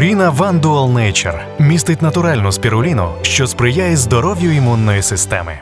Пуріна One Dual Nature містить натуральну спіруліну, що сприяє здоров'ю імунної системи.